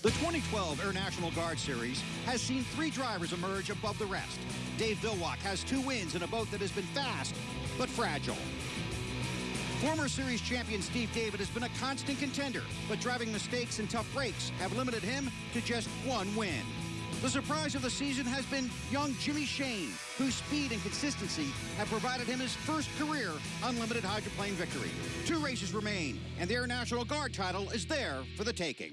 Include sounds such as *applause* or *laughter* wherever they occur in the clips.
The 2012 Air National Guard Series has seen three drivers emerge above the rest. Dave Villwock has two wins in a boat that has been fast, but fragile. Former series champion Steve David has been a constant contender, but driving mistakes and tough breaks have limited him to just one win. The surprise of the season has been young Jimmy Shane, whose speed and consistency have provided him his first career unlimited hydroplane victory. Two races remain, and the Air National Guard title is there for the taking.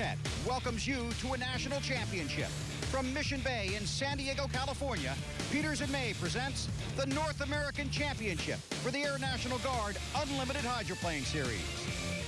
Fox Sports Net welcomes you to a national championship. From Mission Bay in San Diego, California, Peters and May presents the North American Championship for the Air National Guard Unlimited Hydroplane Series.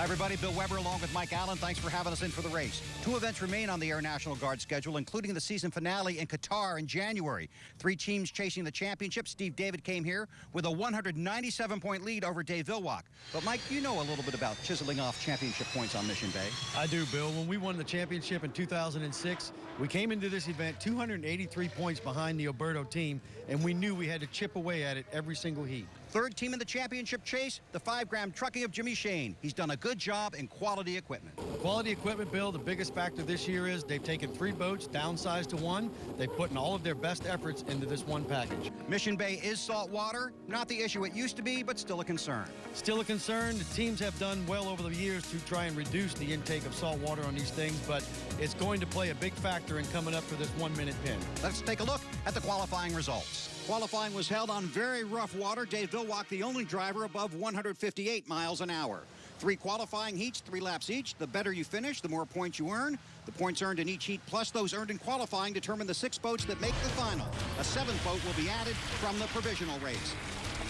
Hi, everybody. Bill Weber along with Mike Allen. Thanks for having us in for the race. Two events remain on the Air National Guard schedule, including the season finale in Qatar in January. Three teams chasing the championship. Steve David came here with a 197-point lead over Dave Villwock. But, Mike, you know a little bit about chiseling off championship points on Mission Bay. I do, Bill. When we won the championship in 2006, we came into this event 283 points behind the Oberto team, and we knew we had to chip away at it every single heat. Third team in the championship chase, the five-Graham trucking of Jimmy Shane. He's done a good job in quality equipment. Quality equipment, Bill, the biggest factor this year is they've taken three boats, downsized to one. They've put in all of their best efforts into this one package. Mission Bay is salt water. Not the issue it used to be, but still a concern. Still a concern. The teams have done well over the years to try and reduce the intake of salt water on these things, but it's going to play a big factor in coming up for this one-minute pin. Let's take a look at the qualifying results. Qualifying was held on very rough water. Dave Villwock, the only driver above 158 miles an hour. Three qualifying heats, three laps each. The better you finish, the more points you earn. The points earned in each heat plus those earned in qualifying determine the six boats that make the final. A seventh boat will be added from the provisional race.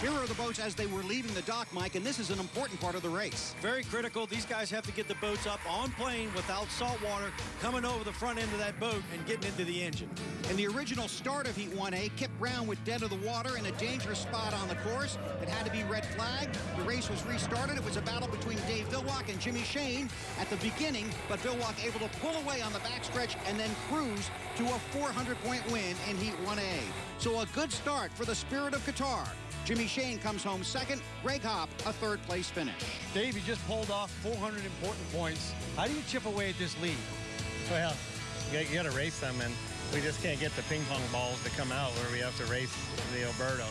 Here are the boats as they were leaving the dock, Mike, and this is an important part of the race. Very critical. These guys have to get the boats up on plane without salt water coming over the front end of that boat and getting into the engine. In the original start of Heat 1A, Kip Brown was dead of the water in a dangerous spot on the course. It had to be red flagged. The race was restarted. It was a battle between Dave Villwock and Jimmy Shane at the beginning, but Villwock able to pull away on the backstretch and then cruise to a 400-point win in Heat 1A. So a good start for the Spirit of Qatar. Jimmy Shane comes home second. Greg Hopp, a third place finish. Dave, you just pulled off 400 important points. How do you chip away at this lead? Well, you got to race them, and we just can't get the ping pong balls to come out where we have to race the Oberto.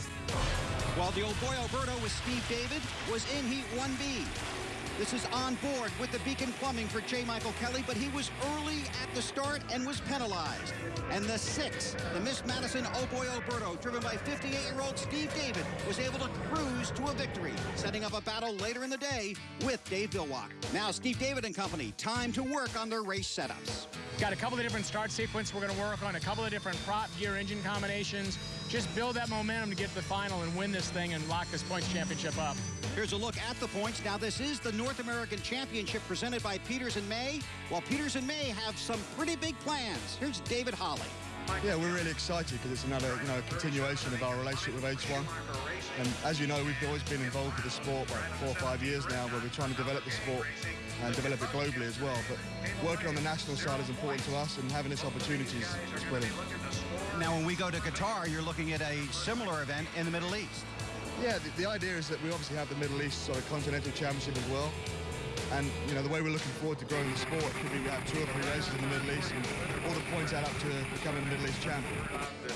While the old boy Alberto with Steve David was in Heat 1B. This is on board with the Beacon Plumbing for J. Michael Kelly, but he was early at the start and was penalized. And the six, the Miss Madison Oh Boy oh Oberto, driven by 58-year-old Steve David, was able to cruise to a victory, setting up a battle later in the day with Dave Villwock. Now Steve David and company, time to work on their race setups. Got a couple of different start sequence we're going to work on, a couple of different prop gear engine combinations. Just build that momentum to get to the final and win this thing and lock this points championship up. Here's a look at the points. Now, this is the North American Championship presented by Peters and May. While Peters and May have some pretty big plans. Here's David Holly. Yeah, we're really excited because it's another, you know, continuation of our relationship with H1. And as you know, we've always been involved with the sport for like four or five years now, where we're trying to develop the sport and develop it globally as well. But working on the national side is important to us, and having this opportunity is, is brilliant. Now, when we go to Qatar, you're looking at a similar event in the Middle East. Yeah, the, the idea is that we obviously have the Middle East sort of continental championship as well. And, you know, the way we're looking forward to growing the sport could be we have two or three races in the Middle East and all the points add up to becoming Middle East champion.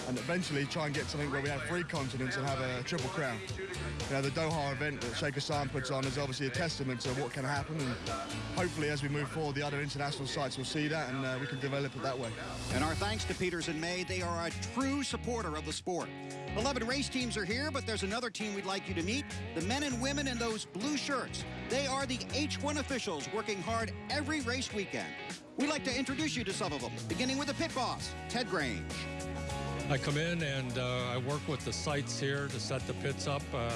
And eventually try and get something where we have three continents and have a triple crown. You know, the Doha event that Sheikh Hassan puts on is obviously a testament to what can happen. And hopefully as we move forward, the other international sites will see that and uh, we can develop it that way. And our thanks to Peters and May. They are a true supporter of the sport. 11 race teams are here, but there's another team we'd like you to meet. The men and women in those blue shirts. They are the H1 officials working hard every race weekend. We'd like to introduce you to some of them, beginning with the pit boss, Ted Grange. I come in and uh, I work with the sites here to set the pits up, uh,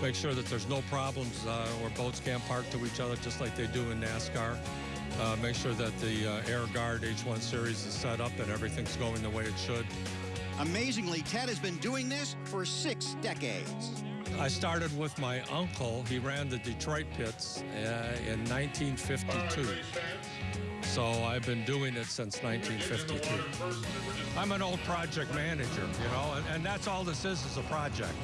make sure that there's no problems uh, where boats can't park to each other just like they do in NASCAR. uh, make sure that the uh, Air Guard H1 series is set up and everything's going the way it should. Amazingly, Ted has been doing this for six decades. I started with my uncle. He ran the Detroit pits uh, in 1952. So I've been doing it since 1952. I'm an old project manager, you know, and, and that's all this is, is a project.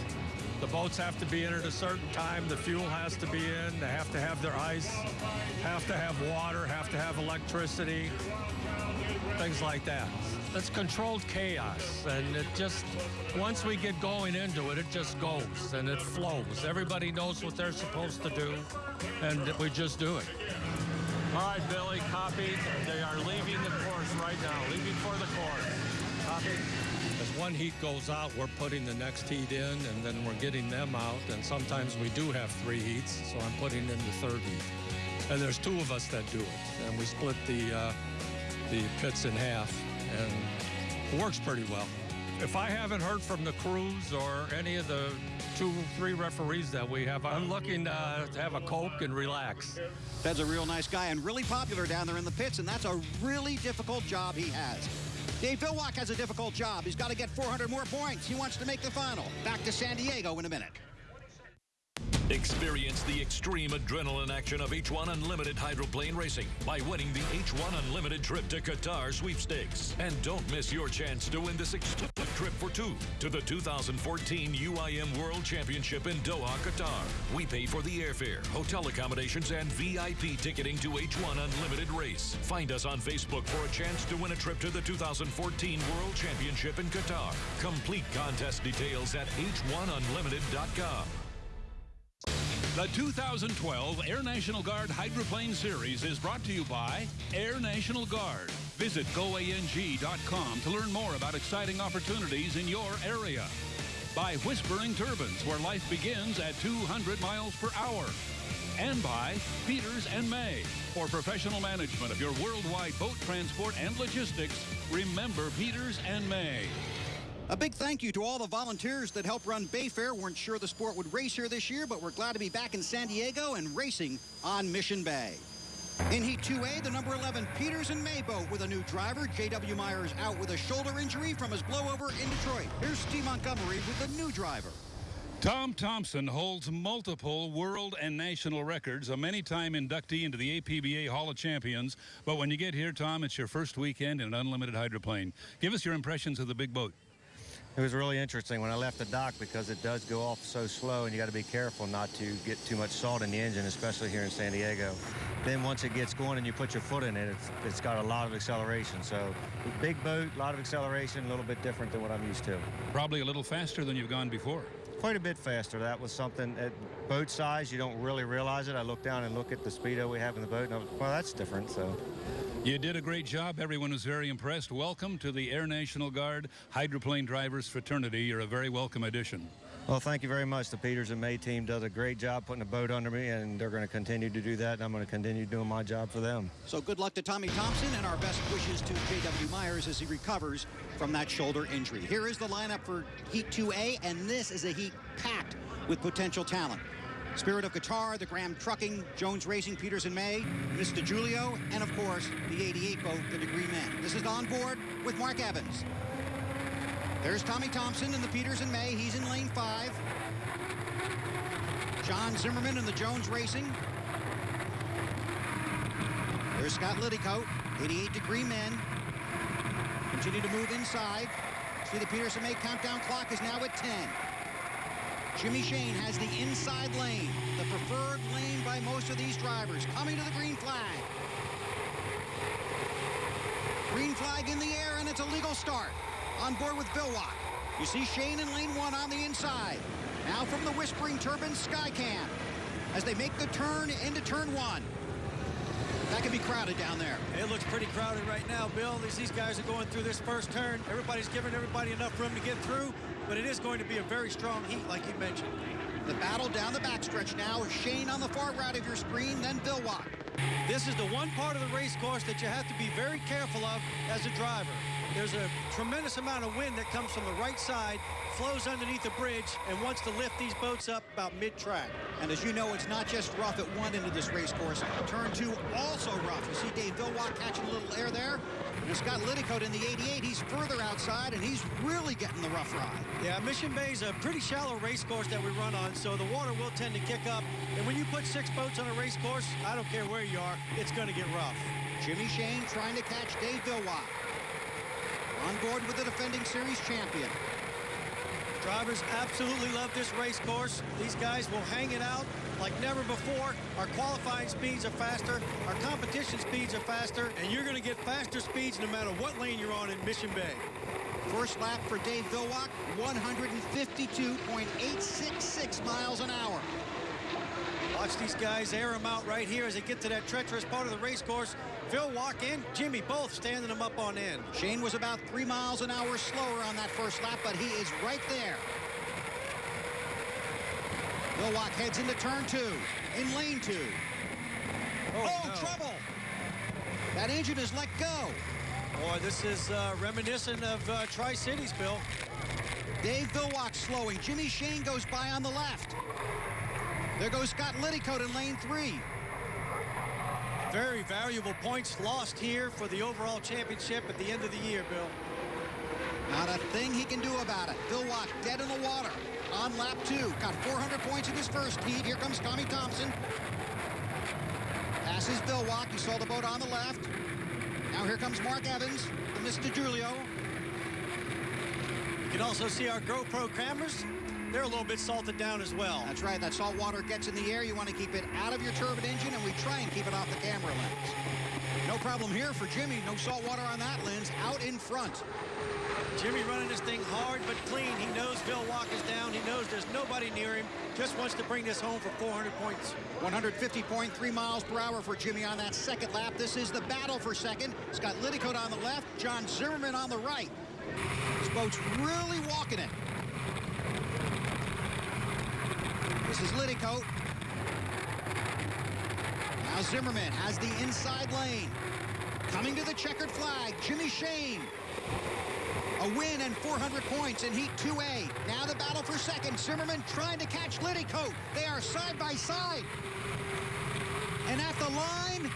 The boats have to be in at a certain time. The fuel has to be in. They have to have their ice, have to have water, have to have electricity, things like that. It's controlled chaos, and it just, once we get going into it, it just goes and it flows. Everybody knows what they're supposed to do, and we just do it. All right, Billy, copied. They are leaving the course right now, leaving for the course. Copy. As one heat goes out, we're putting the next heat in, and then we're getting them out. And sometimes we do have three heats, so I'm putting in the third heat. And there's two of us that do it, and we split the uh, the pits in half, and it works pretty well. If I haven't heard from the crews or any of the two, three referees that we have, I'm looking uh, to have a Coke and relax. Ted's a real nice guy and really popular down there in the pits, and that's a really difficult job he has. Dave Villwock has a difficult job. He's got to get 400 more points. He wants to make the final. Back to San Diego in a minute. Experience the extreme adrenaline action of H1 Unlimited hydroplane racing by winning the H1 Unlimited trip to Qatar sweepstakes. And don't miss your chance to win this exclusive trip for two to the 2014 UIM World Championship in Doha, Qatar. We pay for the airfare, hotel accommodations, and VIP ticketing to H1 Unlimited race. Find us on Facebook for a chance to win a trip to the 2014 World Championship in Qatar. Complete contest details at h1unlimited.com. The 2012 Air National Guard Hydroplane Series is brought to you by Air National Guard. Visit goang.com to learn more about exciting opportunities in your area. By Whispering Turbines, where life begins at 200 miles per hour. And by Peters and May. For professional management of your worldwide boat transport and logistics, remember Peters and May. A big thank you to all the volunteers that helped run Bayfair. We weren't sure the sport would race here this year, but we're glad to be back in San Diego and racing on Mission Bay. In Heat 2A, the number 11 Peters and May boat with a new driver. J.W. Myers out with a shoulder injury from his blowover in Detroit. Here's Steve Montgomery with the new driver. Tom Thompson holds multiple world and national records, a many-time inductee into the APBA Hall of Champions. But when you get here, Tom, it's your first weekend in an unlimited hydroplane. Give us your impressions of the big boat. It was really interesting when I left the dock because it does go off so slow and you got to be careful not to get too much salt in the engine, especially here in San Diego. Then once it gets going and you put your foot in it, it's, it's got a lot of acceleration. So big boat, a lot of acceleration, a little bit different than what I'm used to. Probably a little faster than you've gone before. Quite a bit faster. That was something at boat size, you don't really realize it. I look down and look at the speedo we have in the boat and I was, well, that's different. So. You did a great job. Everyone was very impressed. Welcome to the Air National Guard Hydroplane Drivers Fraternity. You're a very welcome addition. Well, thank you very much. The Peters and May team does a great job putting a boat under me, and they're going to continue to do that, and I'm going to continue doing my job for them. So good luck to Tommy Thompson, and our best wishes to J.W. Myers as he recovers from that shoulder injury. Here is the lineup for Heat 2A, and this is a heat packed with potential talent. Spirit of Qatar, the Graham Trucking, Jones Racing, Peters and May, Mr. Julio, and of course, the 88 boat, the Degree Men. This is on board with Mark Evans. There's Tommy Thompson in the Peters and May. He's in lane five. John Zimmerman in the Jones Racing. There's Scott Liddycoat, 88 Degree Men. Continue to move inside. See the Peters and May countdown clock is now at 10. Jimmy Shane has the inside lane, the preferred lane by most of these drivers. Coming to the green flag. Green flag in the air, and it's a legal start. On board with Villwock. You see Shane in lane one on the inside. Now from the Whispering Turbine Skycam as they make the turn into turn one. That can be crowded down there. It looks pretty crowded right now, Bill. These, these guys are going through this first turn. Everybody's giving everybody enough room to get through, but it is going to be a very strong heat, like you mentioned. The battle down the backstretch now is Shane on the far right of your screen, then Villwock. This is the one part of the race course that you have to be very careful of as a driver. There's a tremendous amount of wind that comes from the right side, flows underneath the bridge, and wants to lift these boats up about mid-track. And as you know, it's not just rough at one end of this race course. Turn two, also rough. You see Dave Villwock catching a little air there. And Scott Liddycoat in the 88, he's further outside, and he's really getting the rough ride. Yeah, Mission Bay is a pretty shallow race course that we run on, so the water will tend to kick up. And when you put six boats on a race course, I don't care where you are, it's going to get rough. Jimmy Shane trying to catch Dave Villwock. On board with the defending series champion. Drivers absolutely love this race course. These guys will hang it out like never before. Our qualifying speeds are faster. Our competition speeds are faster. And you're going to get faster speeds no matter what lane you're on in Mission Bay. First lap for Dave Villwock, 152.866 miles an hour. Watch these guys air them out right here as they get to that treacherous part of the race course. Villwock and Jimmy both standing them up on end. Shane was about three miles an hour slower on that first lap, but he is right there. Villwock heads into turn two, in lane two. Oh, oh no. trouble! That engine is let go. Boy, this is uh, reminiscent of uh, Tri-Cities, Bill. Dave Villwock slowing. Jimmy Shane goes by on the left. There goes Scott Liddycoat in lane three. Very valuable points lost here for the overall championship at the end of the year, Bill. Not a thing he can do about it. Villwock dead in the water on lap two. Got 400 points in his first heat. Here comes Tommy Thompson. Passes Villwock. You saw the boat on the left. Now here comes Mark Evans, the Mr. Julio. You can also see our GoPro cameras. They're a little bit salted down as well. That's right. That salt water gets in the air. You want to keep it out of your turbine engine, and we try and keep it off the camera lens. No problem here for Jimmy. No salt water on that lens. Out in front. Jimmy running this thing hard but clean. He knows Villwock is down. He knows there's nobody near him. Just wants to bring this home for 400 points. 150.3 miles per hour for Jimmy on that second lap. This is the battle for second. Scott Liddycoat on the left, John Zimmerman on the right. This boat's really walking it. This is Liddycoat. Now Zimmerman has the inside lane. Coming to the checkered flag, Jimmy Shane. A win and 400 points in Heat 2A. Now the battle for second. Zimmerman trying to catch Liddycoat. They are side by side. And at the line,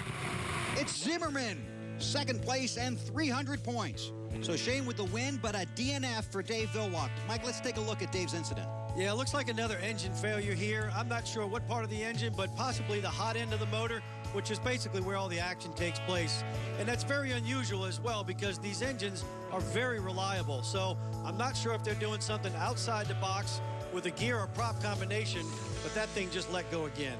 it's Zimmerman. Second place and 300 points. So Shane with the win, but a DNF for Dave Villwock. Mike, let's take a look at Dave's incident. Yeah, it looks like another engine failure here. I'm not sure what part of the engine, but possibly the hot end of the motor, which is basically where all the action takes place. And that's very unusual as well because these engines are very reliable. So I'm not sure if they're doing something outside the box with a gear or prop combination, but that thing just let go again.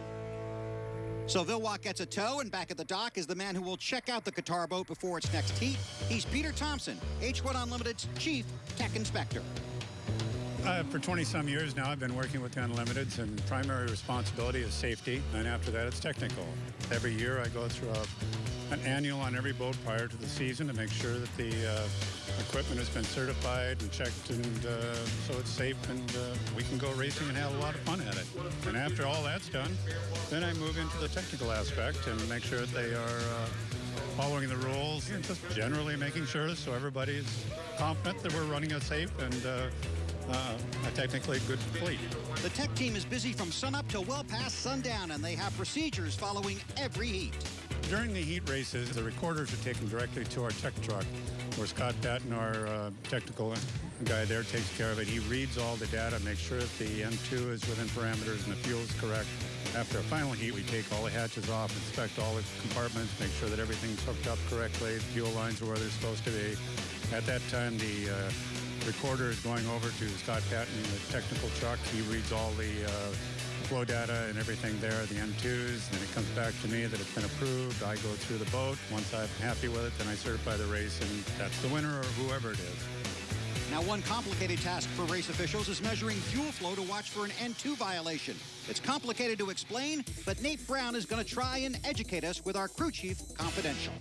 So Villwock gets a tow, and back at the dock is the man who will check out the Qatar boat before its next heat. He's Peter Thompson, H1 Unlimited's Chief Tech Inspector. Uh, for 20 some years now, I've been working with the Unlimiteds, and primary responsibility is safety, and after that, it's technical. Every year, I go through a, an annual on every boat prior to the season to make sure that the uh, equipment has been certified and checked, and uh, so it's safe, and uh, we can go racing and have a lot of fun at it. And after all that's done, then I move into the technical aspect and make sure that they are uh, following the rules and just generally making sure so everybody's confident that we're running a safe and uh, a technically good fleet. The tech team is busy from sunup till well past sundown, and they have procedures following every heat. During the heat races, the recorders are taken directly to our tech truck, where Scott Patton, our uh, technical guy there, takes care of it. He reads all the data, makes sure that the N2 is within parameters and the fuel is correct. After a final heat, we take all the hatches off, inspect all the compartments, make sure that everything's hooked up correctly, fuel lines are where they're supposed to be. At that time, the uh, recorder is going over to Scott Patton, the technical truck. He reads all the uh, flow data and everything there, the N2s, and it comes back to me that it's been approved. I go through the boat. Once I'm happy with it, then I certify the race, and that's the winner or whoever it is. Now, one complicated task for race officials is measuring fuel flow to watch for an N2 violation. It's complicated to explain, but Nate Brown is going to try and educate us with our crew chief confidential.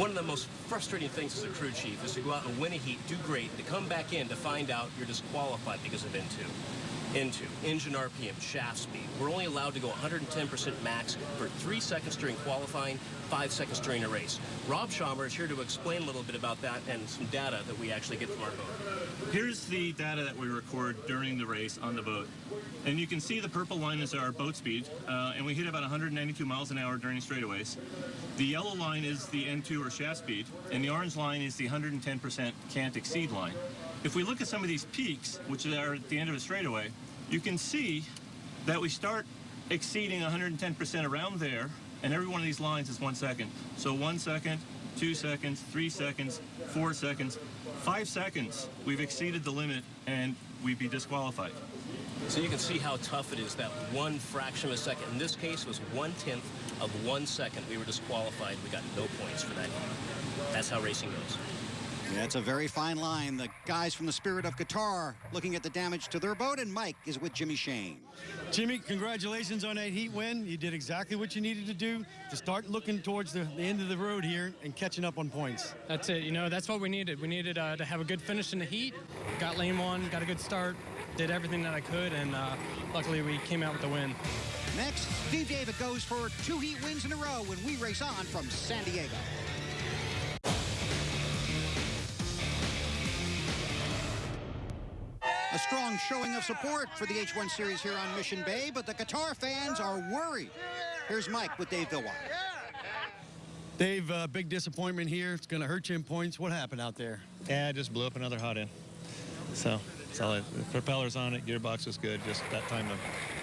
One of the most frustrating things as a crew chief is to go out and win a heat, do great, to come back in to find out you're disqualified because of N2. Into engine RPM, shaft speed. We're only allowed to go 110% max for three seconds during qualifying, five seconds during a race. Rob Schaumer is here to explain a little bit about that and some data that we actually get from our boat. Here's the data that we record during the race on the boat. And you can see the purple line is our boat speed, uh, and we hit about 192 miles an hour during straightaways. The yellow line is the N2 or shaft speed, and the orange line is the 110% can't exceed line. If we look at some of these peaks, which are at the end of a straightaway, you can see that we start exceeding 110% around there, and every one of these lines is one second. So one second, two seconds, three seconds, four seconds, five seconds, we've exceeded the limit and we'd be disqualified. So you can see how tough it is that one fraction of a second. In this case, was one tenth of one second. We were disqualified. We got no points for that. That's how racing goes. Yeah, it's a very fine line. The guys from the Spirit of Qatar looking at the damage to their boat, and Mike is with Jimmy Shane. Jimmy, congratulations on that heat win. You did exactly what you needed to do to start looking towards the, the end of the road here and catching up on points. That's it. You know, that's what we needed. We needed uh, to have a good finish in the heat. Got lane one, got a good start, did everything that I could, and uh, luckily we came out with the win. Next, Steve David goes for two heat wins in a row when we race on from San Diego. A strong showing of support for the H1 Series here on Mission Bay, but the Qatar fans are worried. Here's Mike with Dave Villwock. Dave, uh, big disappointment here. It's going to hurt you in points. What happened out there? Yeah, I just blew up another hot end. So, that's all it. The propeller's on it. Gearbox was good. Just that time, of,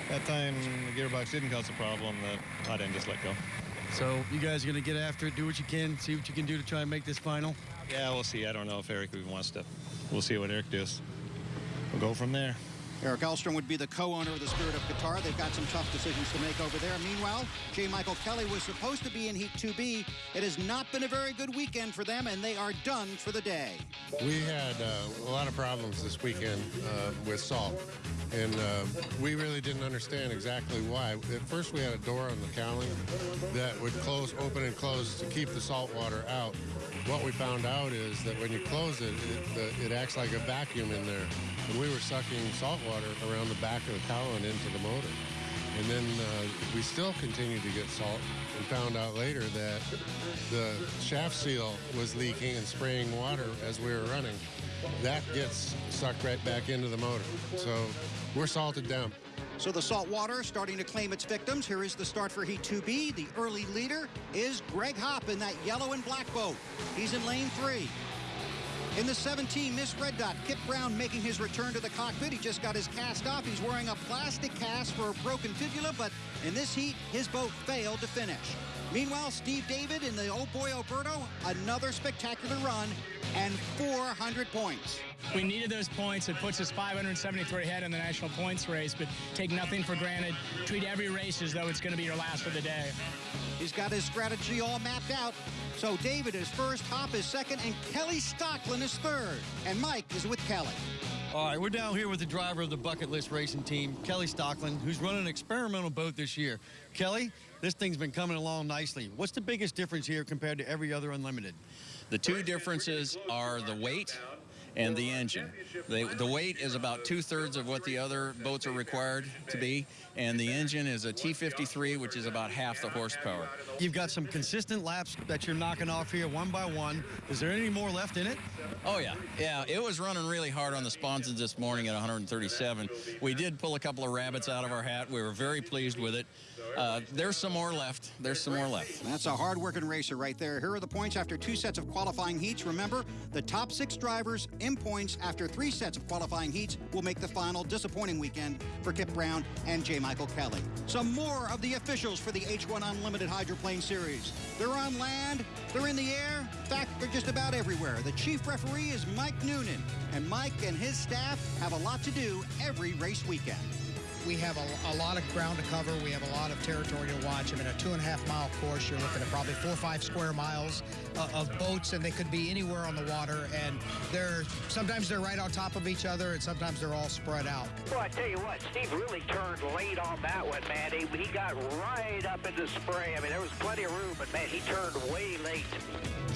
that time the gearbox didn't cause a problem. The hot end just let go. So you guys are going to get after it, do what you can, see what you can do to try and make this final? Yeah, we'll see. I don't know if Eric even wants to. We'll see what Eric does. We'll go from there. Eric Ellstrom would be the co-owner of the Spirit of Qatar. They've got some tough decisions to make over there. Meanwhile, J. Michael Kelly was supposed to be in Heat 2B. It has not been a very good weekend for them, and they are done for the day. We had uh, a lot of problems this weekend uh, with salt, and uh, we really didn't understand exactly why. At first, we had a door on the cowling that would close, open, and close to keep the salt water out. What we found out is that when you close it, it, it acts like a vacuum in there. And we were sucking salt water around the back of the cowling into the motor. And then uh, we still continued to get salt and found out later that the shaft seal was leaking and spraying water as we were running. That gets sucked right back into the motor. So we're salted down. So the salt water starting to claim its victims. Here is the start for Heat 2B. The early leader is Greg Hopp in that yellow and black boat. He's in lane three. In the 17, Miss Red Dot, Kip Brown making his return to the cockpit. He just got his cast off. He's wearing a plastic cast for a broken fibula, but in this heat, his boat failed to finish. Meanwhile, Steve David in the Old Boy Alberto, another spectacular run and 400 points. We needed those points. It puts us 573 ahead in the national points race, but take nothing for granted. Treat every race as though it's going to be your last for the day. He's got his strategy all mapped out. So David is first, Hopp is second, and Kelly Stocklin is third. And Mike is with Kelly. All right, we're down here with the driver of the Bucket List Racing Team, Kelly Stocklin, who's running an experimental boat this year. Kelly, this thing's been coming along nicely. What's the biggest difference here compared to every other Unlimited? The two differences are the weight and the engine. The, the weight is about two-thirds of what the other boats are required to be, and the engine is a T53, which is about half the horsepower. You've got some consistent laps that you're knocking off here one by one. Is there any more left in it? Oh, yeah. Yeah, it was running really hard on the sponsons this morning at 137. We did pull a couple of rabbits out of our hat. We were very pleased with it. Uh, there's some more left. There's some more left. That's a hard-working racer right there. Here are the points after two sets of qualifying heats. Remember, the top six drivers in points after three sets of qualifying heats will make the final disappointing weekend for Kip Brown and J. Michael Kelly. Some more of the officials for the H1 Unlimited Hydroplane Series. They're on land, they're in the air. In fact, they're just about everywhere. The chief referee is Mike Noonan, and Mike and his staff have a lot to do every race weekend. We have a, a, lot of ground to cover. We have a lot of territory to watch. I mean, a two and a half mile course, you're looking at probably four or five square miles uh, of boats, and they could be anywhere on the water. And they're sometimes they're right on top of each other, and sometimes they're all spread out. Well, I tell you what, Steve really turned late on that one, man. He, he got right up in the spray. I mean, there was plenty of room, but man, he turned way late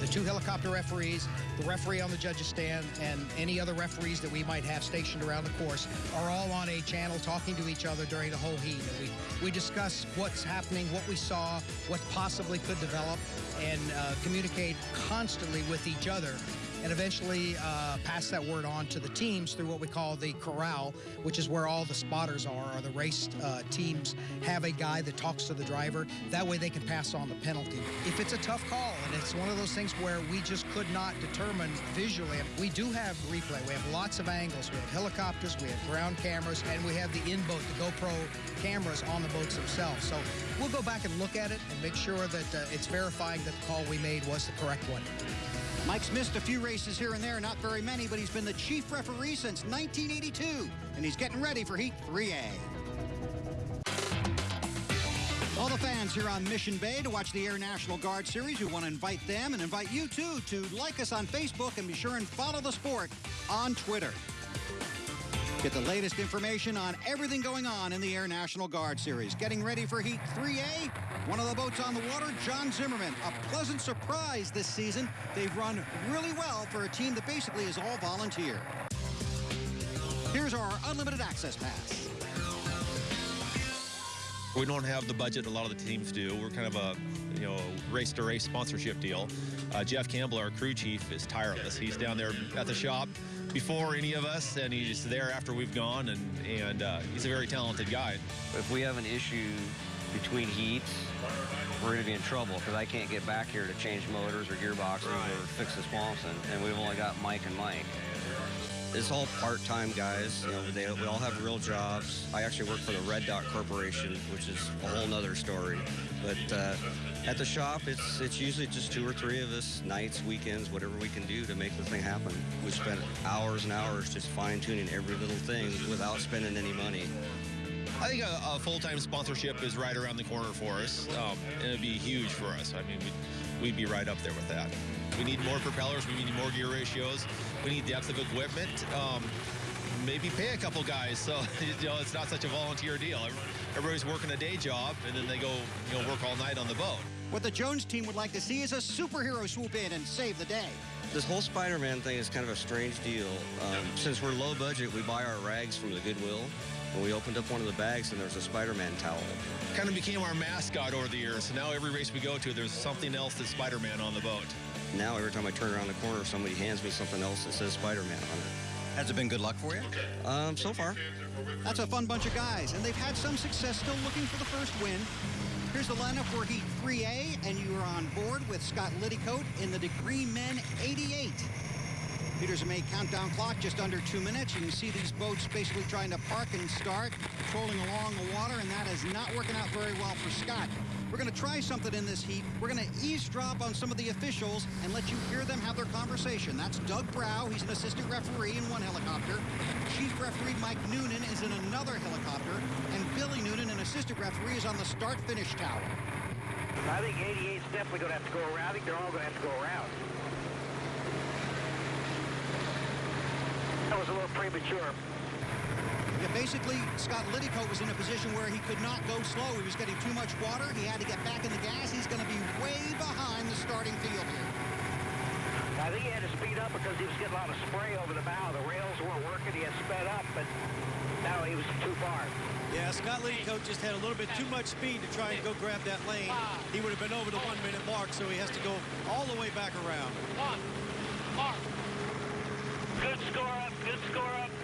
the two helicopter referees, the referee on the judges stand, and any other referees that we might have stationed around the course are all on a channel talking to each other during the whole heat. And we, we discuss what's happening, what we saw, what possibly could develop, and uh, communicate constantly with each other and eventually uh, pass that word on to the teams through what we call the corral, which is where all the spotters are, or the race uh, teams have a guy that talks to the driver. That way they can pass on the penalty. If it's a tough call, it's one of those things where we just could not determine visually, we do have replay. We have lots of angles. We have helicopters, we have ground cameras, and we have the in-boat, the GoPro cameras on the boats themselves. So we'll go back and look at it and make sure that uh, it's verifying that the call we made was the correct one. Mike's missed a few races here and there, not very many, but he's been the chief referee since 1982, and he's getting ready for Heat 3A. All the fans here on Mission Bay to watch the Air National Guard Series, we want to invite them and invite you too to like us on Facebook and be sure and follow the sport on Twitter. Get the latest information on everything going on in the Air National Guard Series. Getting ready for Heat 3A. One of the boats on the water, John Zimmerman. A pleasant surprise this season. They've run really well for a team that basically is all volunteer. Here's our unlimited access pass. We don't have the budget a lot of the teams do. We're kind of a you know race to race sponsorship deal. Uh, Jeff Campbell, our crew chief, is tireless. He's down there at the shop before any of us, and he's there after we've gone, and, and uh, he's a very talented guy. If we have an issue between heats, we're going to be in trouble because I can't get back here to change motors or gearboxes right. or fix the sponson, and we've only got Mike and Mike. It's all part-time guys. You know, they, we all have real jobs. I actually work for the Red Dot Corporation, which is a whole nother story. But uh, at the shop, it's it's usually just two or three of us, nights, weekends, whatever we can do to make the thing happen. We spend hours and hours just fine-tuning every little thing without spending any money. I think a, a full-time sponsorship is right around the corner for us, um, and it'd be huge for us. I mean, we'd, we'd be right up there with that. We need more propellers. We need more gear ratios. We need depth of equipment. Um, maybe pay a couple guys so *laughs* you know it's not such a volunteer deal. Everybody's working a day job and then they go you know work all night on the boat. What the Jones team would like to see is a superhero swoop in and save the day. This whole Spider-Man thing is kind of a strange deal. Um, since we're low budget, we buy our rags from the Goodwill. And we opened up one of the bags and there's a Spider-Man towel. Kind of became our mascot over the years. So now every race we go to, there's something else that's Spider-Man on the boat. Now every time I turn around the corner, somebody hands me something else that says Spider-Man on it. Has it been good luck for you? Um, so far. That's a fun bunch of guys, and they've had some success still looking for the first win. Here's the lineup for Heat 3A, and you are on board with Scott Liddycoat in the Degree Men 88. Peters May countdown clock just under two minutes. You can see these boats basically trying to park and start, trolling along the water, and that is not working out very well for Scott. We're going to try something in this heat. We're going to eavesdrop on some of the officials and let you hear them have their conversation. That's Doug Brow. He's an assistant referee in one helicopter. Chief referee Mike Noonan is in another helicopter. And Billy Noonan, an assistant referee, is on the start-finish tower. I think 88 is definitely going to have to go around. I think they're all going to have to go around. That was a little premature. Yeah, basically, Scott Liddycoat was in a position where he could not go slow. He was getting too much water. He had to get back in the gas. He's going to be way behind the starting field here. I think he had to speed up because he was getting a lot of spray over the bow. The rails weren't working. He had sped up, but now he was too far. Yeah, Scott Liddycoat just had a little bit too much speed to try and go grab that lane. He would have been over the one-minute mark, so he has to go all the way back around. One, mark. Good score up, good score up.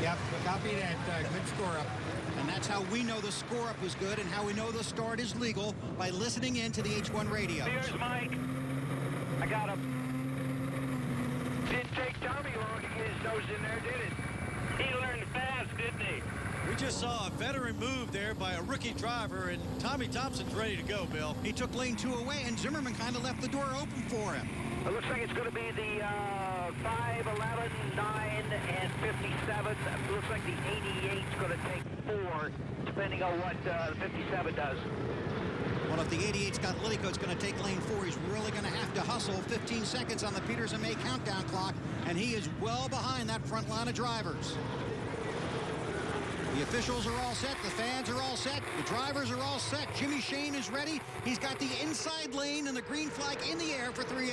Yep, copy that. Uh, good score up. And that's how we know the score up was good and how we know the start is legal by listening in to the H1 radio. Here's Mike. I got him. Didn't take Tommy long to get his nose in there, did it? He learned fast, didn't he? We just saw a veteran move there by a rookie driver, and Tommy Thompson's ready to go, Bill. He took lane two away, and Zimmerman kind of left the door open for him. It looks like it's going to be the uh, five Dave, 11, 9, and 57. Looks like the 88's going to take four, depending on what uh, the 57 does. Well, if the 88 Scott Liddycoat's going to take lane four, he's really going to have to hustle 15 seconds on the Peters and May countdown clock, and he is well behind that front line of drivers. The officials are all set. The fans are all set. The drivers are all set. Jimmy Shane is ready. He's got the inside lane and the green flag in the air for 3A.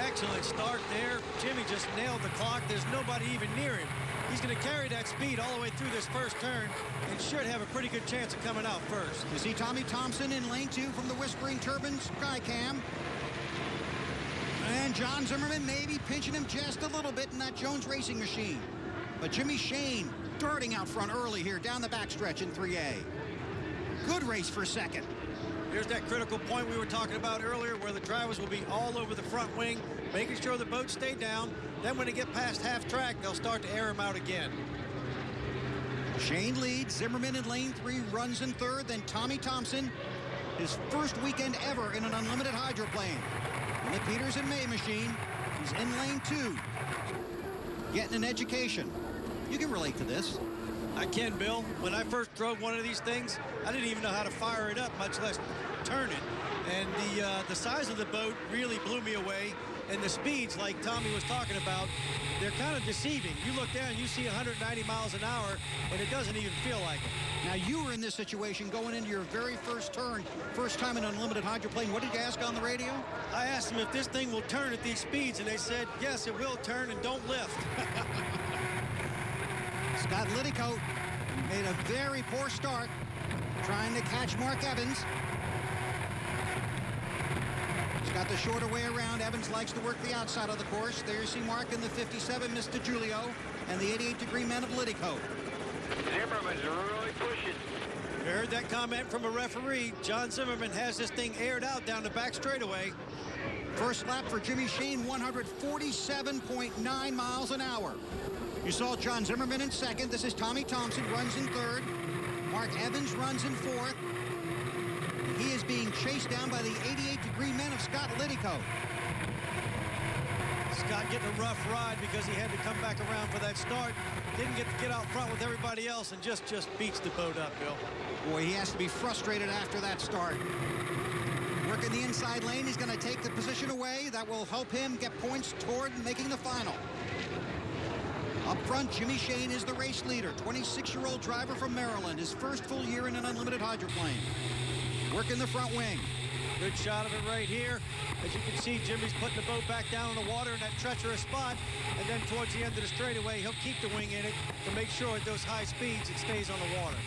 Excellent start there. Jimmy just nailed the clock. There's nobody even near him. He's going to carry that speed all the way through this first turn and should have a pretty good chance of coming out first. You see Tommy Thompson in lane two from the Whispering Turbines Skycam. And John Zimmerman maybe pinching him just a little bit in that Jones racing machine. But Jimmy Shane darting out front early here down the backstretch in 3A. Good race for second. Here's that critical point we were talking about earlier where the drivers will be all over the front wing, making sure the boats stay down. Then when they get past half track, they'll start to air them out again. Shane leads. Zimmerman in lane three runs in third. Then Tommy Thompson, his first weekend ever in an unlimited hydroplane. In the Peters and May machine, he's in lane two. Getting an education. You can relate to this. I can, Bill. When I first drove one of these things, I didn't even know how to fire it up, much less turn it. And the uh, the size of the boat really blew me away. And the speeds, like Tommy was talking about, they're kind of deceiving. You look down, you see 190 miles an hour, and it doesn't even feel like it. Now, you were in this situation going into your very first turn, first time in unlimited hydroplane. What did you ask on the radio? I asked them if this thing will turn at these speeds, and they said, yes, it will turn, and don't lift. *laughs* Scott Liddycoat made a very poor start trying to catch Mark Evans. He's got the shorter way around. Evans likes to work the outside of the course. There you see Mark in the 57, Mr. Julio, and the 88 degree men of Liddycoat. Zimmerman's really pushing. You heard that comment from a referee. John Zimmerman has this thing aired out down the back straightaway. First lap for Jimmy Shane, 147.9 miles an hour. You saw John Zimmerman in second. This is Tommy Thompson, runs in third. Mark Evans runs in fourth. He is being chased down by the 88-degree men of Scott Liddycoat. Scott getting a rough ride because he had to come back around for that start. Didn't get to get out front with everybody else and just, just beats the boat up, Bill. Boy, he has to be frustrated after that start. Working the inside lane, he's going to take the position away. That will help him get points toward making the final. Up front, Jimmy Shane is the race leader, 26-year-old driver from Maryland, his first full year in an unlimited hydroplane. Working the front wing. Good shot of it right here. As you can see, Jimmy's putting the boat back down in the water in that treacherous spot. And then towards the end of the straightaway, he'll keep the wing in it to make sure at those high speeds it stays on the water.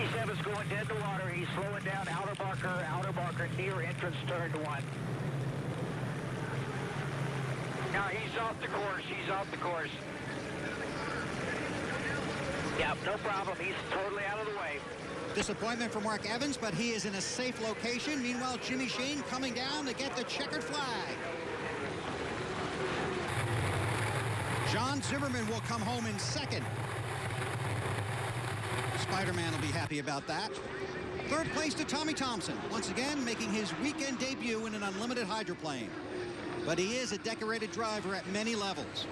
57's going dead to water. He's slowing down outer marker, outer marker near entrance turn one. Now he's off the course. He's off the course. Yeah, no problem. He's totally out of the way. Disappointment for Mark Evans, but he is in a safe location. Meanwhile, Jimmy Shane coming down to get the checkered flag. John Zimmerman will come home in second. Spider-Man will be happy about that. Third place to Tommy Thompson, once again making his weekend debut in an unlimited hydroplane. But he is a decorated driver at many levels.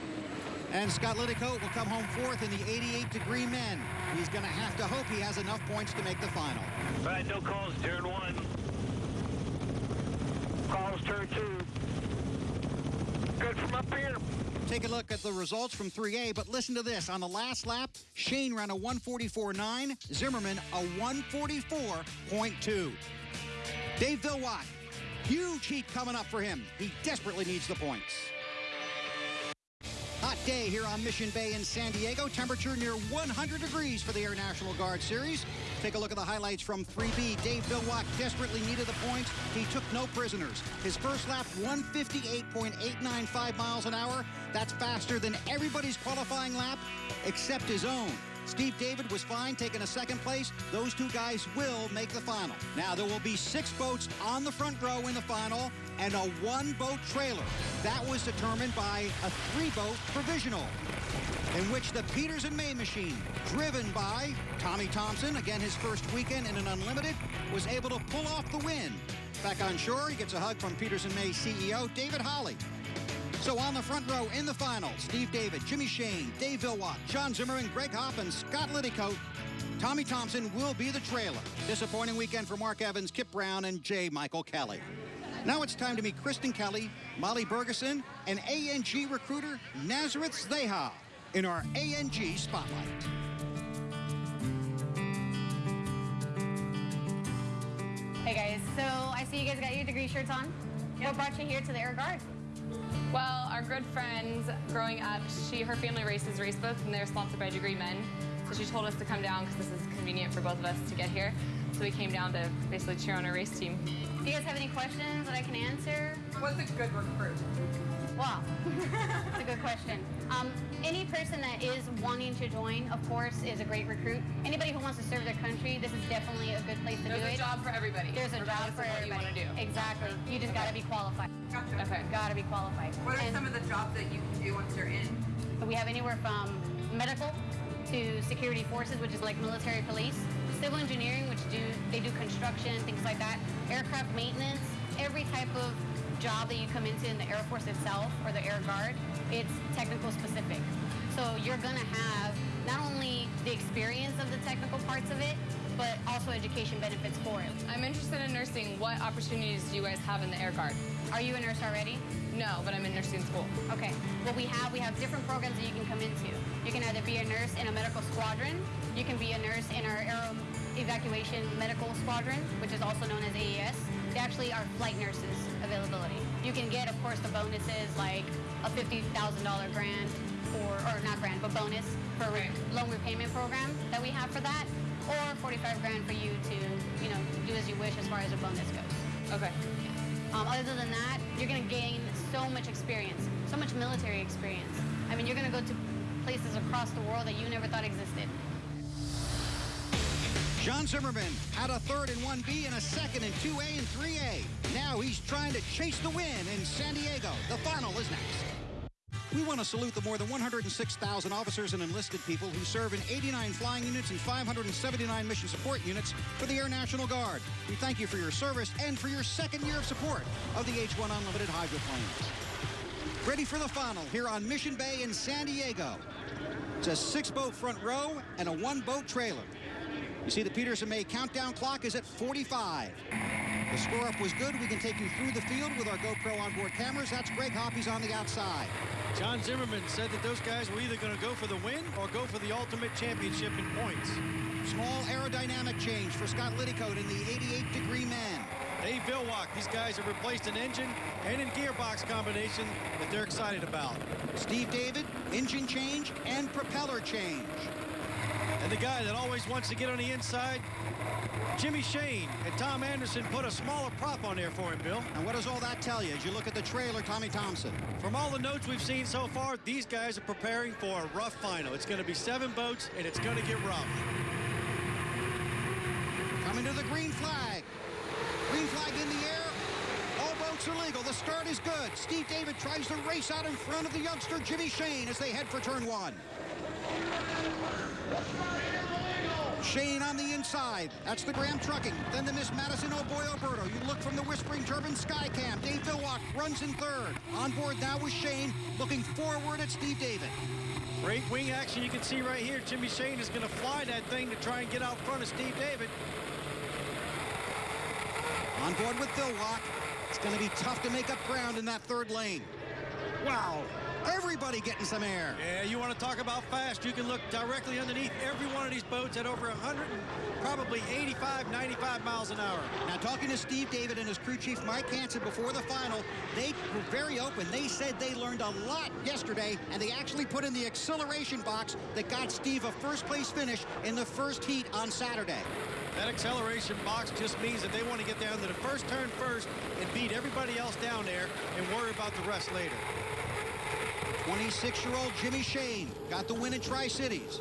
And Scott Liddycoat will come home fourth in the 88-degree men. He's going to have to hope he has enough points to make the final. All right, no calls, turn one. Calls, turn two. Good from up here. Take a look at the results from 3A, but listen to this. On the last lap, Shane ran a 144.9, Zimmerman a 144.2. Dave Villwock, huge heat coming up for him. He desperately needs the points. Hot day here on Mission Bay in San Diego. Temperature near 100 degrees for the Air National Guard Series. Take a look at the highlights from 3B. Dave Villwock desperately needed the points. He took no prisoners. His first lap, 158.895 miles an hour. That's faster than everybody's qualifying lap except his own. Steve David was fine taking a second place. Those two guys will make the final. Now, there will be six boats on the front row in the final and a one-boat trailer. That was determined by a three-boat provisional in which the Peters and May machine, driven by Tommy Thompson, again his first weekend in an unlimited, was able to pull off the win. Back on shore, he gets a hug from Peters and May CEO David Holly. So on the front row in the final, Steve David, Jimmy Shane, Dave Villwock, John Zimmerman, Greg Hopp, and Scott Liddycoat. Tommy Thompson will be the trailer. Disappointing weekend for Mark Evans, Kip Brown, and J. Michael Kelly. Now it's time to meet Kristen Kelly, Molly Bergeson, and ANG recruiter Nazareth Zdeha in our ANG Spotlight. Hey guys, so I see you guys got your degree shirts on. What brought you here to the Air Guard? Well, our good friends growing up, she her family races race boats and they're sponsored by Degree Men. So she told us to come down because this is convenient for both of us to get here. So we came down to basically cheer on our race team. Do you guys have any questions that I can answer? What's a good recruit? Wow, *laughs* that's a good question. Um, any person that is wanting to join, of course, is a great recruit. Anybody who wants to serve their country, this is definitely a good place to There's do it. There's a it. job for everybody, There's a job for of what you everybody. wanna do. Exactly. You just got to be qualified. Gotcha. Okay. Got to be qualified. What are And some of the jobs that you can do once you're in? we have anywhere from medical to security forces, which is like military police, civil engineering, which do they do construction, things like that, aircraft maintenance, every type of job that you come into in the Air Force itself or the Air Guard, it's technical specific. So you're gonna have not only the experience of the technical parts of it, but also education benefits for it. I'm interested in nursing. What opportunities do you guys have in the Air Guard? Are you a nurse already? No, but I'm in nursing school. Okay. What we have, we have different programs that you can come into. You can either be a nurse in a medical squadron. You can be a nurse in our aero evacuation medical squadron, which is also known as AES. They actually are flight nurses availability. You can get, of course, the bonuses like a $50,000 grant for, or not grant, but bonus for a loan repayment program that we have for that, or 45 grand for you to, you know, do as you wish as far as a bonus goes. Okay. Um, other than that, you're going to gain so much experience, so much military experience. I mean, you're going to go to places across the world that you never thought existed. John Zimmerman had a third in 1B and a second in 2A and 3A. Now he's trying to chase the win in San Diego. The final is next. We want to salute the more than 106,000 officers and enlisted people who serve in 89 flying units and 579 mission support units for the Air National Guard. We thank you for your service and for your second year of support of the H-1 Unlimited hydroplanes. Ready for the final here on Mission Bay in San Diego. It's a six-boat front row and a one-boat trailer. You see the Peters and May countdown clock is at 45. The score up was good. We can take you through the field with our GoPro onboard cameras. That's Greg Hoppy's on the outside. John Zimmerman said that those guys were either going to go for the win or go for the ultimate championship in points. Small aerodynamic change for Scott Liddycoat in the 88 degree man. Dave Villwock, these guys have replaced an engine and a gearbox combination that they're excited about. Steve David, engine change and propeller change. And the guy that always wants to get on the inside, Jimmy Shane and Tom Anderson put a smaller prop on there for him, Bill. And what does all that tell you as you look at the trailer, Tommy Thompson? From all the notes we've seen so far, these guys are preparing for a rough final. It's going to be seven boats, and it's going to get rough. Coming to the green flag. Green flag in the air. All boats are legal. The start is good. Steve David tries to race out in front of the youngster Jimmy Shane as they head for turn one. Shane on the inside. That's the Graham Trucking. Then the Miss Madison O'Boy Alberto. You look from the Whispering Turbine Skycam. Dave Villwock runs in third. On board now with Shane, looking forward at Steve David. Great wing action you can see right here. Jimmy Shane is going to fly that thing to try and get out front of Steve David. On board with Villwock. It's going to be tough to make up ground in that third lane. Wow. Everybody getting some air. Yeah, you want to talk about fast. You can look directly underneath every one of these boats at over 100 and probably 85, 95 miles an hour. Now, talking to Steve David and his crew chief Mike Hansen before the final, they were very open. They said they learned a lot yesterday, and they actually put in the acceleration box that got Steve a first place finish in the first heat on Saturday. That acceleration box just means that they want to get down to the first turn first and beat everybody else down there and worry about the rest later. 26-year-old Jimmy Shane got the win in Tri-Cities.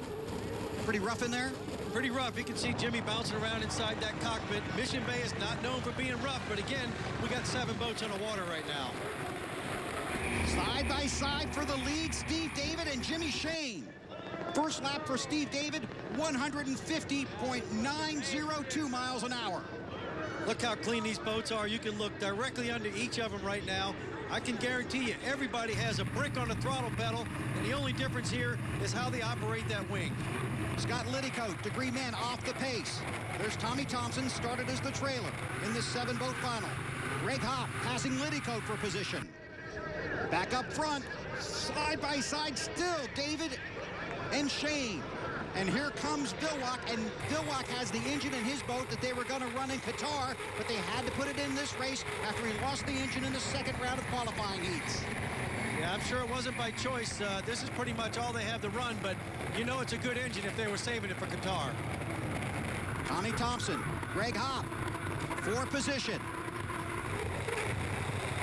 Pretty rough in there? Pretty rough. You can see Jimmy bouncing around inside that cockpit. Mission Bay is not known for being rough, but again, we got seven boats on the water right now. Side by side for the lead, Steve David and Jimmy Shane. First lap for Steve David, 150.902 miles an hour. Look how clean these boats are. You can look directly under each of them right now. I can guarantee you everybody has a brick on the throttle pedal, and the only difference here is how they operate that wing. Scott Liddycoat, degree man off the pace. There's Tommy Thompson, started as the trailer in this seven-boat final. Greg Hopp passing Liddycoat for position. Back up front, side by side still, David and Shane. And here comes Villwock, and Villwock has the engine in his boat that they were going to run in Qatar, but they had to put it in this race after he lost the engine in the second round of qualifying heats. Yeah, I'm sure it wasn't by choice. Uh, this is pretty much all they have to run, but you know it's a good engine if they were saving it for Qatar. Tommy Thompson, Greg Hopp, four position.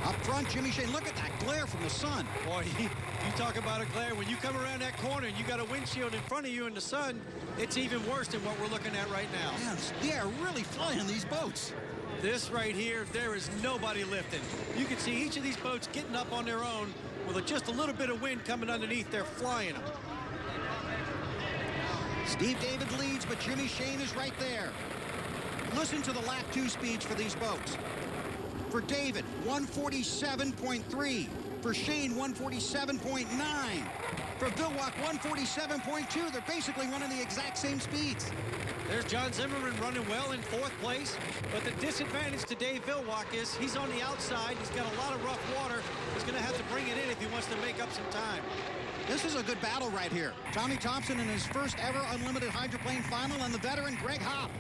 Up front, Jimmy Shane. Look at that glare from the sun. Boy, *laughs* you, you talk about a glare. When you come around that corner and you got a windshield in front of you in the sun, it's even worse than what we're looking at right now. Man, they're really flying these boats. This right here, there is nobody lifting. You can see each of these boats getting up on their own with just a little bit of wind coming underneath. They're flying them. Steve David leads, but Jimmy Shane is right there. Listen to the lap two speeds for these boats. For David, 147.3. For Shane, 147.9. For Villwock, 147.2. They're basically running the exact same speeds. There's John Zimmerman running well in fourth place, but the disadvantage to Dave Villwock is he's on the outside. He's got a lot of rough water. He's going to have to bring it in if he wants to make up some time. This is a good battle right here. Tommy Thompson in his first ever unlimited hydroplane final and the veteran Greg Hopp.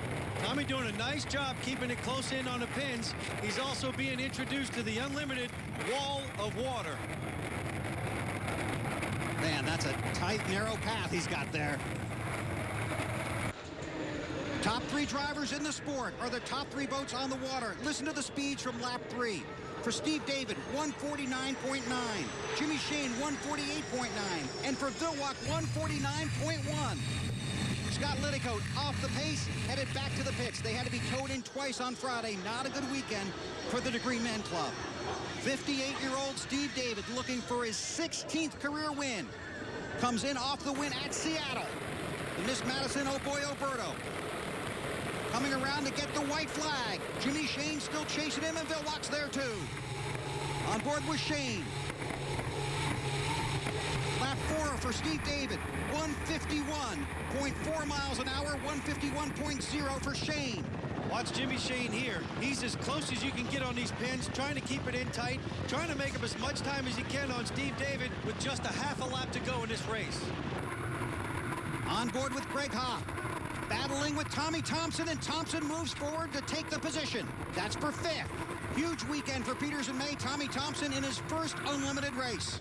Tommy doing a nice job keeping it close in on the pins. He's also being introduced to the unlimited wall of water. Man, that's a tight, narrow path he's got there. Top three drivers in the sport are the top three boats on the water. Listen to the speeds from lap three. For Steve David, 149.9. Jimmy Shane, 148.9. And for Villwock, 149.1. Scott Liddycoat off the pace, headed back to the pits. They had to be towed in twice on Friday. Not a good weekend for the Degree Men Club. 58-year-old Steve David looking for his 16th career win. Comes in off the win at Seattle. The Miss Madison, oh boy, Oberto. Coming around to get the white flag. Jimmy Shane still chasing him, and Villwock's there too. On board with Shane. Lap four for Steve David. 151.4 miles an hour, 151.0 for Shane. Watch Jimmy Shane here. He's as close as you can get on these pins, trying to keep it in tight, trying to make up as much time as he can on Steve David with just a half a lap to go in this race. On board with Greg Hopp. Battling with Tommy Thompson, and Thompson moves forward to take the position. That's for fifth. Huge weekend for Peters and May. Tommy Thompson in his first unlimited race.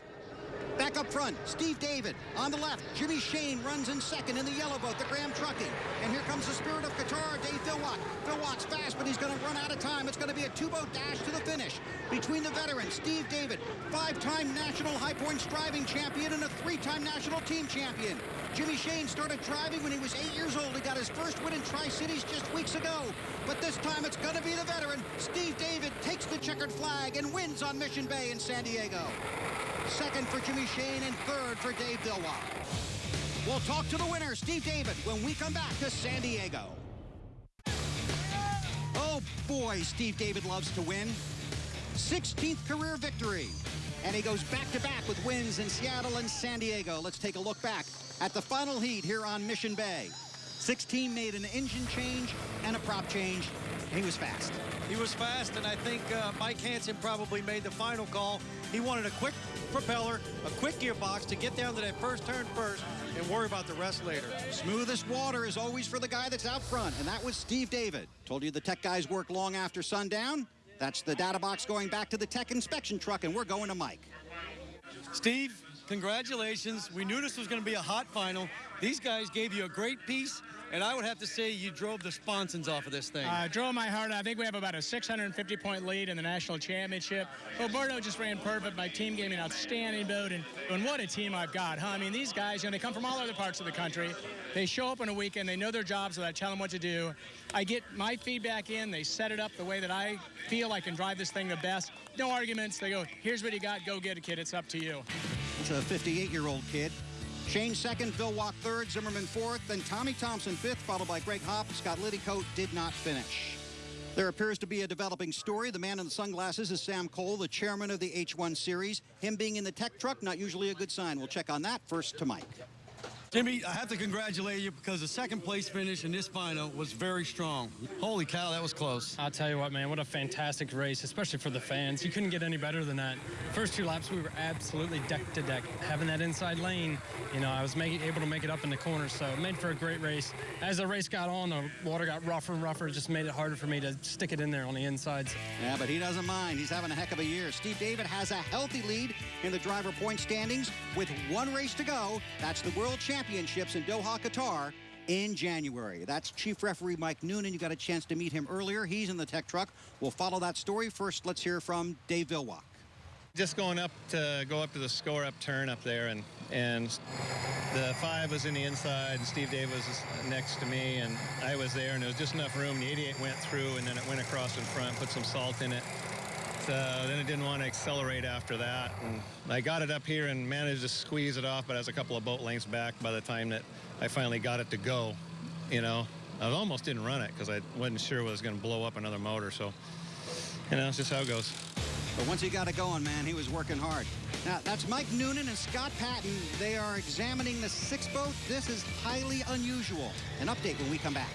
Back up front, Steve David. On the left, Jimmy Shane runs in second in the yellow boat, the Graham Trucking. And here comes the spirit of Qatar, Dave Villwock. Villwock's fast, but he's going to run out of time. It's going to be a two-boat dash to the finish. Between the veterans, Steve David, five-time national high points driving champion and a three-time national team champion. Jimmy Shane started driving when he was eight years old. He got his first win in Tri-Cities just weeks ago. But this time it's going to be the veteran. Steve David takes the checkered flag and wins on Mission Bay in San Diego. Second for Jimmy Shane and third for Dave Villwock. We'll talk to the winner, Steve David, when we come back to San Diego. Oh boy, Steve David loves to win. 16th career victory. And he goes back-to-back -back with wins in Seattle and San Diego. Let's take a look back at the final heat here on Mission Bay. 16 made an engine change and a prop change. He was fast. He was fast, and I think uh, Mike Hansen probably made the final call. He wanted a quick propeller, a quick gearbox to get down to that first turn first and worry about the rest later. Smoothest water is always for the guy that's out front, and that was Steve David. Told you the tech guys work long after sundown. That's the data box going back to the tech inspection truck, and we're going to Mike. Steve, congratulations. We knew this was going to be a hot final. These guys gave you a great piece, and I would have to say you drove the sponsons off of this thing. I uh, drove my heart. I think we have about a 650-point lead in the national championship. Oberto just ran perfect. My team gave me an outstanding boat, and, and what a team I've got, huh? I mean, these guys, you know, they come from all other parts of the country. They show up on a weekend. They know their jobs, so I tell them what to do. I get my feedback in. They set it up the way that I feel I can drive this thing the best. No arguments. They go, here's what you got. Go get it, kid. It's up to you. It's a 58-year-old kid. Shane second, Villwock third, Zimmerman fourth, then Tommy Thompson fifth, followed by Greg Hopp. Scott Liddycoat did not finish. There appears to be a developing story. The man in the sunglasses is Sam Cole, the chairman of the H1 series. Him being in the tech truck, not usually a good sign. We'll check on that first to Mike. Jimmy, I have to congratulate you because the second place finish in this final was very strong. Holy cow, that was close. I'll tell you what, man, what a fantastic race, especially for the fans. You couldn't get any better than that. First two laps, we were absolutely deck to deck. Having that inside lane, you know, I was making, able to make it up in the corner, so it made for a great race. As the race got on, the water got rougher and rougher. It just made it harder for me to stick it in there on the insides. Yeah, but he doesn't mind. He's having a heck of a year. Steve David has a healthy lead in the driver point standings with one race to go. That's the World Championships in Doha. Qatar in January. That's Chief Referee Mike Noonan. You got a chance to meet him earlier. He's in the tech truck. We'll follow that story. First, let's hear from Dave Villwock. Just going up to go up to the score up turn up there, and and the five was in the inside, and Steve Dave was next to me, and I was there, and there was just enough room. The 88 went through, and then it went across in front, put some salt in it. So then it didn't want to accelerate after that, and I got it up here and managed to squeeze it off, but I was a couple of boat lengths back by the time that I finally got it to go. You know, I almost didn't run it because I wasn't sure it was going to blow up another motor. So, you know, it's just how it goes. But once he got it going, man, he was working hard. Now, that's Mike Noonan and Scott Patton. They are examining the six boat. This is highly unusual. An update when we come back.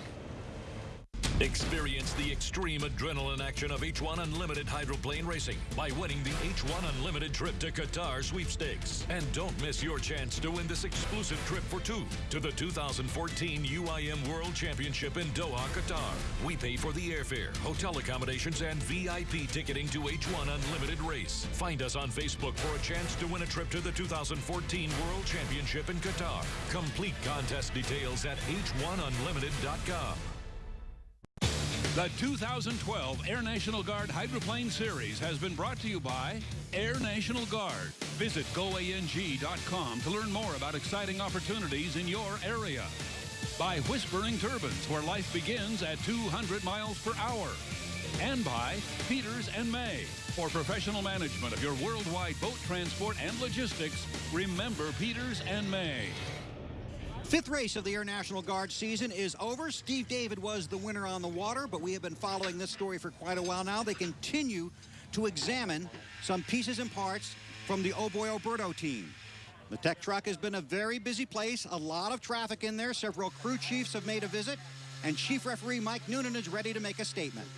Experience the extreme adrenaline action of H1 Unlimited hydroplane racing by winning the H1 Unlimited trip to Qatar sweepstakes. And don't miss your chance to win this exclusive trip for two to the 2014 UIM World Championship in Doha, Qatar. We pay for the airfare, hotel accommodations, and VIP ticketing to H1 Unlimited race. Find us on Facebook for a chance to win a trip to the 2014 World Championship in Qatar. Complete contest details at h1unlimited.com. The 2012 Air National Guard Hydroplane Series has been brought to you by Air National Guard. Visit goang.com to learn more about exciting opportunities in your area. By Whispering Turbines, where life begins at 200 miles per hour. And by Peters and May. For professional management of your worldwide boat transport and logistics, remember Peters and May. Fifth race of the Air National Guard season is over. Steve David was the winner on the water, but we have been following this story for quite a while now. They continue to examine some pieces and parts from the Oh Boy Oberto team. The tech truck has been a very busy place, a lot of traffic in there. Several crew chiefs have made a visit, and Chief Referee Mike Noonan is ready to make a statement.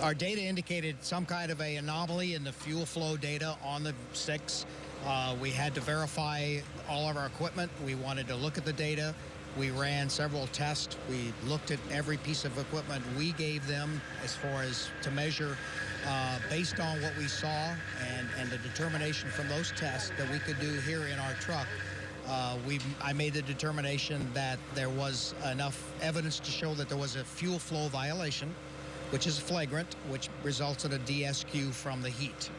Our data indicated some kind of a anomaly in the fuel flow data on the six. Uh, we had to verify all of our equipment. We wanted to look at the data. We ran several tests. We looked at every piece of equipment we gave them as far as to measure uh, based on what we saw and, and the determination from those tests that we could do here in our truck. Uh, we, I made the determination that there was enough evidence to show that there was a fuel flow violation, which is flagrant, which results in a DSQ from the heat.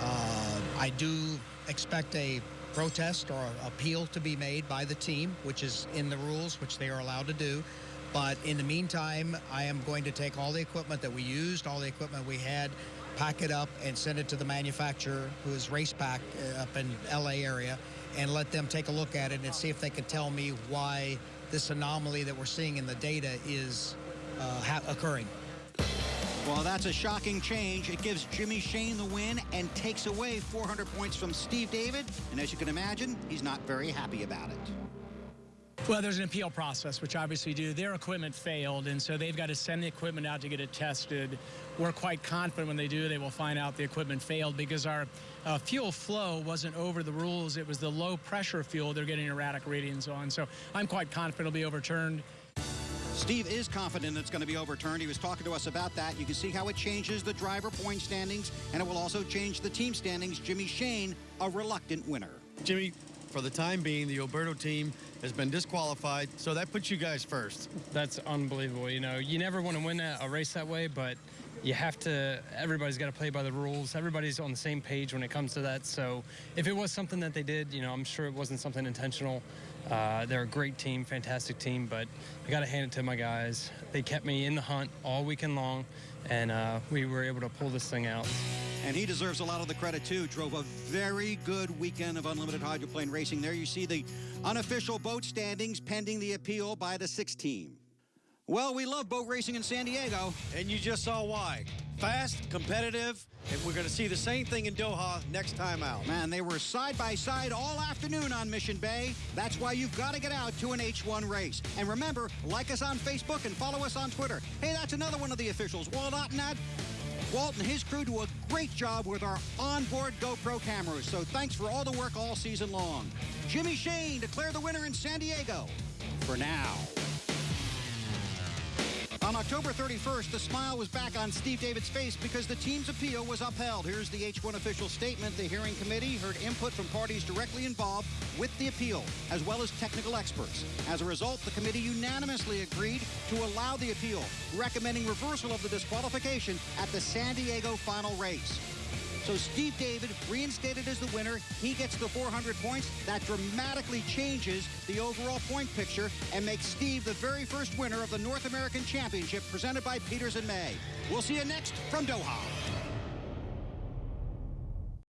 Uh, I do expect a protest or appeal to be made by the team, which is in the rules, which they are allowed to do. But in the meantime, I am going to take all the equipment that we used, all the equipment we had, pack it up and send it to the manufacturer who is Racepak uh, up in LA area and let them take a look at it and see if they can tell me why this anomaly that we're seeing in the data is uh, occurring. Well, that's a shocking change. It gives Jimmy Shane the win and takes away 400 points from Steve David. And as you can imagine, he's not very happy about it. Well, there's an appeal process, which obviously do. Their equipment failed, and so they've got to send the equipment out to get it tested. We're quite confident when they do, they will find out the equipment failed because our uh, fuel flow wasn't over the rules. It was the low pressure fuel they're getting erratic readings on. So I'm quite confident it'll be overturned. Steve is confident it's going to be overturned. He was talking to us about that. You can see how it changes the driver point standings, and it will also change the team standings. Jimmy Shane, a reluctant winner. Jimmy, for the time being, the Oberto team has been disqualified, so that puts you guys first. That's unbelievable. You know, you never want to win a race that way, but you have to, everybody's got to play by the rules. Everybody's on the same page when it comes to that. So if it was something that they did, you know, I'm sure it wasn't something intentional. Uh, they're a great team, fantastic team, but I got to hand it to my guys. They kept me in the hunt all weekend long, and uh, we were able to pull this thing out. And he deserves a lot of the credit, too. Drove a very good weekend of unlimited hydroplane racing. There you see the unofficial boat standings pending the appeal by the six team. Well, we love boat racing in San Diego. And you just saw why. Fast, competitive, and we're going to see the same thing in Doha next time out. Man, they were side by side all afternoon on Mission Bay. That's why you've got to get out to an H1 race. And remember, like us on Facebook and follow us on Twitter. Hey, that's another one of the officials, Walt Ottenad. Walt and his crew do a great job with our onboard GoPro cameras, so thanks for all the work all season long. Jimmy Shane declare the winner in San Diego. For now. On October 31st, the smile was back on Steve David's face because the team's appeal was upheld. Here's the H1 official statement. The hearing committee heard input from parties directly involved with the appeal, as well as technical experts. As a result, the committee unanimously agreed to allow the appeal, recommending reversal of the disqualification at the San Diego final race. So Steve David reinstated as the winner. He gets the 400 points. That dramatically changes the overall point picture and makes Steve the very first winner of the North American Championship presented by Peters and May. We'll see you next from Doha.